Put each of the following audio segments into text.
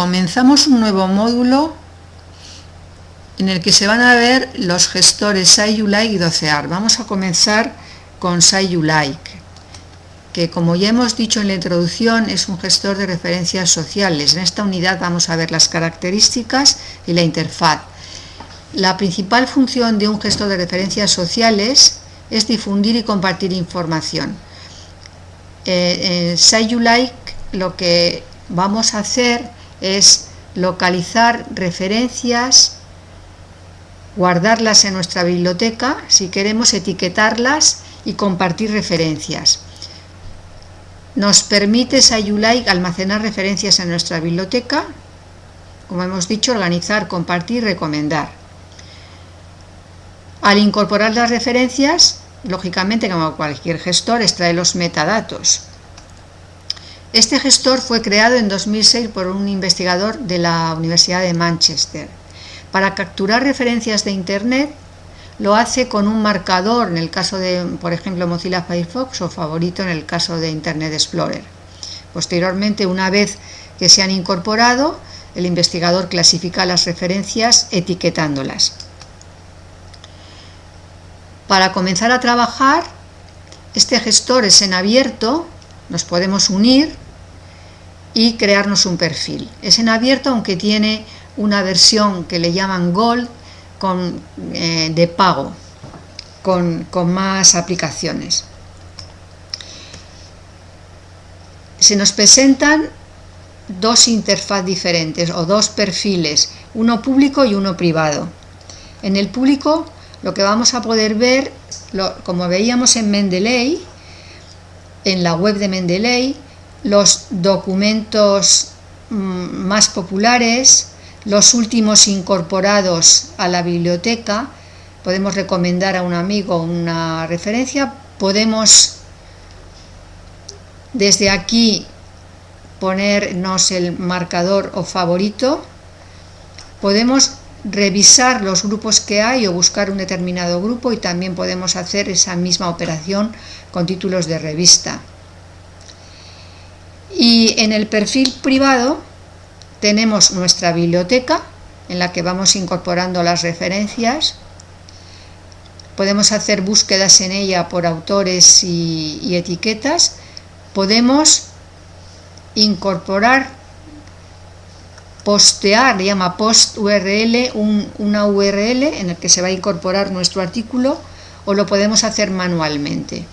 comenzamos un nuevo módulo en el que se van a ver los gestores SciUlike y Docear. Vamos a comenzar con SciUlike, que como ya hemos dicho en la introducción es un gestor de referencias sociales. En esta unidad vamos a ver las características y la interfaz. La principal función de un gestor de referencias sociales es difundir y compartir información. Eh, en SciUlike lo que vamos a hacer es localizar referencias, guardarlas en nuestra biblioteca, si queremos etiquetarlas y compartir referencias. Nos permite SciUlike almacenar referencias en nuestra biblioteca, como hemos dicho, organizar, compartir, recomendar. Al incorporar las referencias, lógicamente como cualquier gestor extrae los metadatos. Este gestor fue creado en 2006 por un investigador de la Universidad de Manchester. Para capturar referencias de Internet lo hace con un marcador en el caso de, por ejemplo, Mozilla Firefox o favorito en el caso de Internet Explorer. Posteriormente, una vez que se han incorporado, el investigador clasifica las referencias etiquetándolas. Para comenzar a trabajar, este gestor es en abierto, nos podemos unir y crearnos un perfil. Es en abierto aunque tiene una versión que le llaman Gold con, eh, de pago, con, con más aplicaciones. Se nos presentan dos interfaz diferentes o dos perfiles, uno público y uno privado. En el público lo que vamos a poder ver, como veíamos en Mendeley, en la web de Mendeley, los documentos mm, más populares, los últimos incorporados a la biblioteca, podemos recomendar a un amigo una referencia, podemos desde aquí ponernos el marcador o favorito, podemos revisar los grupos que hay o buscar un determinado grupo y también podemos hacer esa misma operación con títulos de revista. Y en el perfil privado tenemos nuestra biblioteca en la que vamos incorporando las referencias. Podemos hacer búsquedas en ella por autores y, etiquetas. Podemos incorporar, postear, llama post URL, una URL en el que se va a incorporar nuestro artículo o lo podemos hacer manualmente.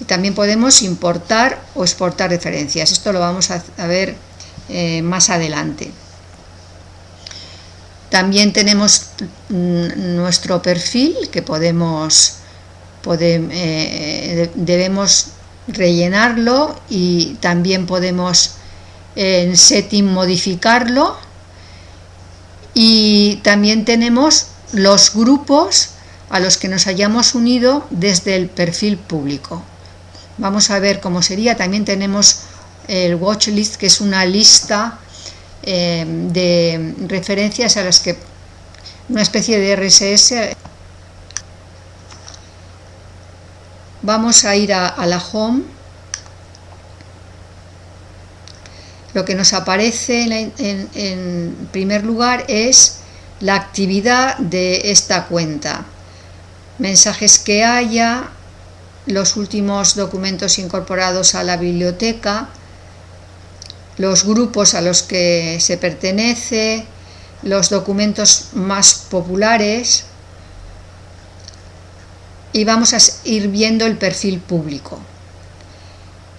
Y también podemos importar o exportar referencias. Esto lo vamos a, ver eh, más adelante. También tenemos mm, nuestro perfil que podemos, eh, debemos rellenarlo y también podemos en setting modificarlo y también tenemos los grupos a los que nos hayamos unido desde el perfil público. Vamos a ver cómo sería. También tenemos el watchlist, que es una lista eh, de referencias a las que una especie de RSS. Vamos a ir a, la home. Lo que nos aparece en primer lugar es la actividad de esta cuenta. Mensajes que haya, los últimos documentos incorporados a la biblioteca, los grupos a los que se pertenece, los documentos más populares y vamos a ir viendo el perfil público.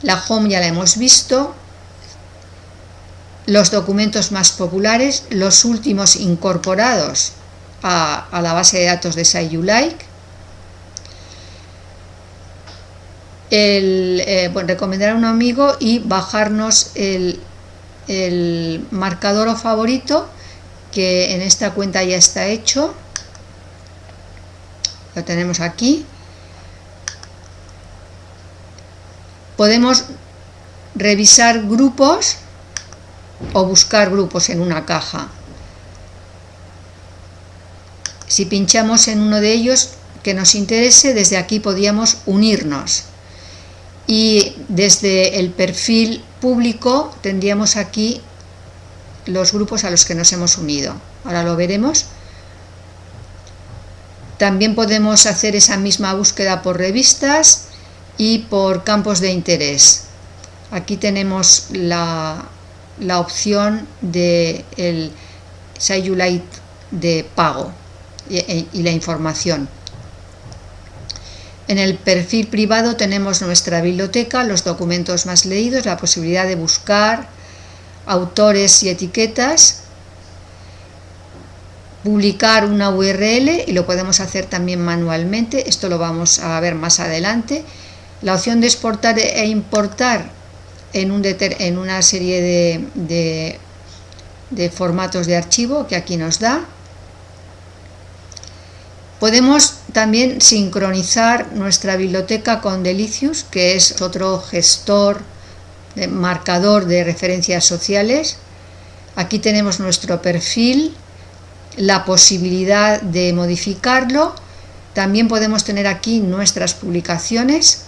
La home ya la hemos visto, los documentos más populares, los últimos incorporados a, la base de datos de SciUlike, eh, recomendar a un amigo y bajarnos el, el marcador o favorito que en esta cuenta ya está hecho. Lo tenemos aquí. Podemos revisar grupos o buscar grupos en una caja. Si pinchamos en uno de ellos que nos interese desde aquí podríamos unirnos y desde el perfil público tendríamos aquí los grupos a los que nos hemos unido. Ahora lo veremos. También podemos hacer esa misma búsqueda por revistas y por campos de interés. Aquí tenemos la, opción de el de pago y, y la información. En el perfil privado tenemos nuestra biblioteca, los documentos más leídos, la posibilidad de buscar autores y etiquetas, publicar una URL y lo podemos hacer también manualmente, esto lo vamos a ver más adelante. La opción de exportar e importar en, un en una serie de, de formatos de archivo que aquí nos da. Podemos también sincronizar nuestra biblioteca con Delicious, que es otro gestor, de marcador de referencias sociales. Aquí tenemos nuestro perfil, la posibilidad de modificarlo. También podemos tener aquí nuestras publicaciones,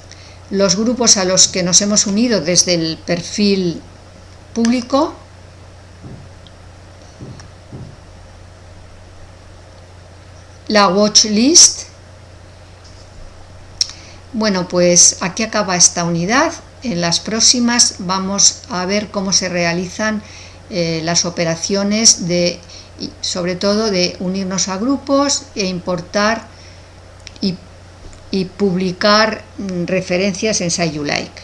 los grupos a los que nos hemos unido desde el perfil público la watch list. Bueno, pues aquí acaba esta unidad. En las próximas vamos a ver cómo se realizan eh, las operaciones de, sobre todo de unirnos a grupos e importar y, publicar mm, referencias en SciUlike.